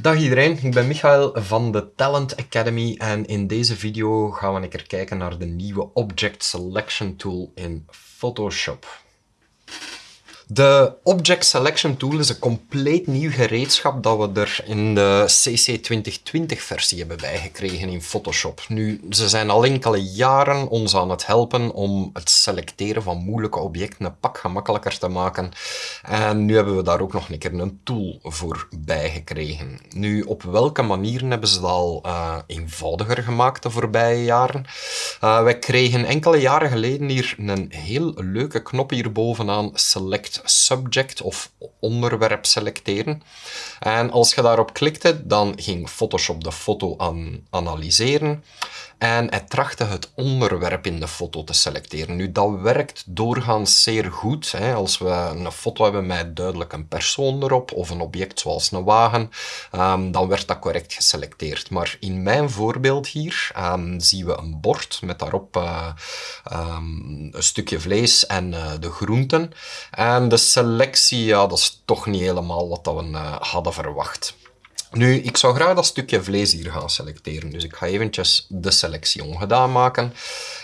Dag iedereen, ik ben Michael van de Talent Academy en in deze video gaan we een keer kijken naar de nieuwe Object Selection Tool in Photoshop. De Object Selection Tool is een compleet nieuw gereedschap dat we er in de CC 2020 versie hebben bijgekregen in Photoshop. Nu, ze zijn al enkele jaren ons aan het helpen om het selecteren van moeilijke objecten een pak gemakkelijker te maken. En nu hebben we daar ook nog een keer een tool voor bijgekregen. Nu, op welke manieren hebben ze dat al uh, eenvoudiger gemaakt de voorbije jaren? Uh, wij kregen enkele jaren geleden hier een heel leuke knop hier bovenaan, Subject of onderwerp selecteren. En als je daarop klikte, dan ging Photoshop de foto aan analyseren en hij trachtte het onderwerp in de foto te selecteren. Nu, dat werkt doorgaans zeer goed. Hè. Als we een foto hebben met duidelijk een persoon erop of een object zoals een wagen, um, dan werd dat correct geselecteerd. Maar in mijn voorbeeld hier um, zien we een bord met daarop uh, um, een stukje vlees en uh, de groenten. En de selectie, ja, dat is toch niet helemaal wat we uh, hadden verwacht. Nu, ik zou graag dat stukje vlees hier gaan selecteren. Dus ik ga eventjes de selectie ongedaan maken.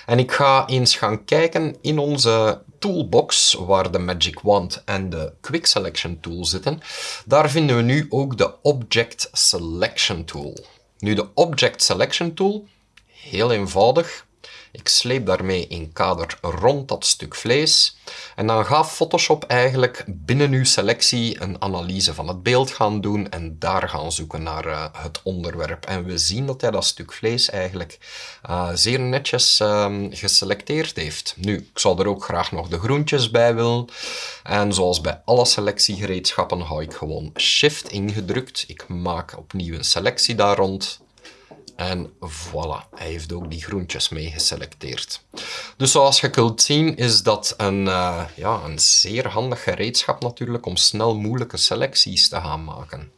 En ik ga eens gaan kijken in onze toolbox, waar de Magic Wand en de Quick Selection Tool zitten. Daar vinden we nu ook de Object Selection Tool. Nu, de Object Selection Tool, heel eenvoudig. Ik sleep daarmee een kader rond dat stuk vlees. En dan gaat Photoshop eigenlijk binnen uw selectie een analyse van het beeld gaan doen en daar gaan zoeken naar uh, het onderwerp. En we zien dat hij dat stuk vlees eigenlijk uh, zeer netjes uh, geselecteerd heeft. Nu, ik zou er ook graag nog de groentjes bij willen. En zoals bij alle selectiegereedschappen hou ik gewoon Shift ingedrukt. Ik maak opnieuw een selectie daar rond. En voilà, hij heeft ook die groentjes mee geselecteerd. Dus zoals je kunt zien is dat een, uh, ja, een zeer handig gereedschap natuurlijk om snel moeilijke selecties te gaan maken.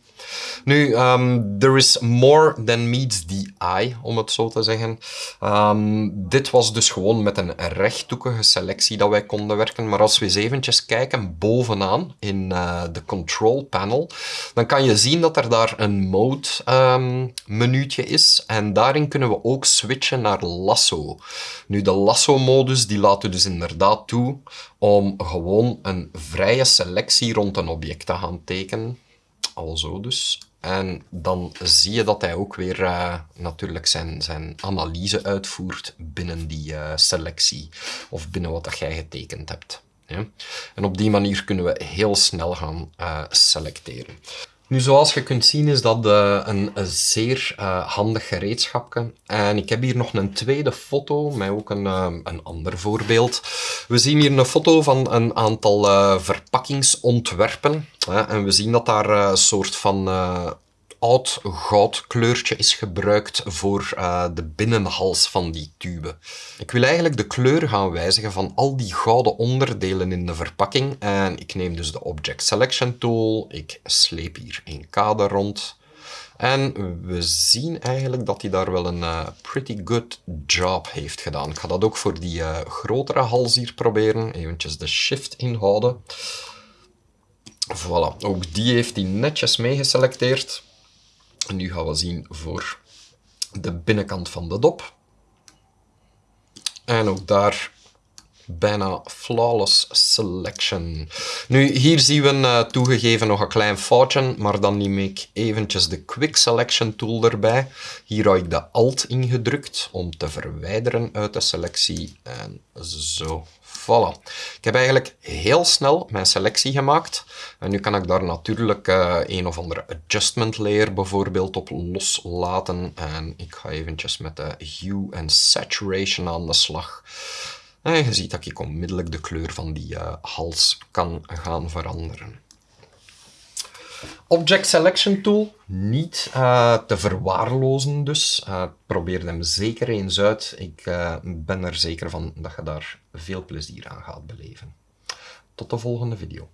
Nu, um, there is more than meets the eye, om het zo te zeggen. Um, dit was dus gewoon met een rechthoekige selectie dat wij konden werken. Maar als we eens eventjes kijken bovenaan in uh, de control panel, dan kan je zien dat er daar een mode um, menuutje is. En daarin kunnen we ook switchen naar lasso. Nu, de lasso modus die laat u dus inderdaad toe om gewoon een vrije selectie rond een object te gaan tekenen al zo dus. En dan zie je dat hij ook weer uh, natuurlijk zijn, zijn analyse uitvoert binnen die uh, selectie of binnen wat dat jij getekend hebt. Ja? En op die manier kunnen we heel snel gaan uh, selecteren. Nu, zoals je kunt zien is dat uh, een, zeer uh, handig gereedschapje. En ik heb hier nog een tweede foto, met ook een, uh, een ander voorbeeld. We zien hier een foto van een aantal verpakkingsontwerpen. en we zien dat daar een soort van oud goudkleurtje is gebruikt voor uh, de binnenhals van die tube. Ik wil eigenlijk de kleur gaan wijzigen van al die gouden onderdelen in de verpakking. En ik neem dus de Object Selection Tool. Ik sleep hier een kader rond. En we zien eigenlijk dat hij daar wel een uh, pretty good job heeft gedaan. Ik ga dat ook voor die uh, grotere hals hier proberen. Eventjes de shift inhouden. Voilà, ook die heeft hij netjes meegeselecteerd. Nu gaan we zien voor de binnenkant van de dop. En ook daar bijna flawless selection. Nu, hier zien we uh, toegegeven nog een klein foutje, maar dan neem ik eventjes de Quick Selection tool erbij. Hier hou ik de Alt ingedrukt om te verwijderen uit de selectie. En zo, Voilà. Ik heb eigenlijk heel snel mijn selectie gemaakt. En nu kan ik daar natuurlijk uh, een of andere adjustment layer bijvoorbeeld op loslaten. En ik ga eventjes met de hue en saturation aan de slag. En je ziet dat ik onmiddellijk de kleur van die uh, hals kan gaan veranderen. Object Selection Tool, niet uh, te verwaarlozen dus. Probeer hem zeker eens uit. Ik ben er zeker van dat je daar veel plezier aan gaat beleven. Tot de volgende video.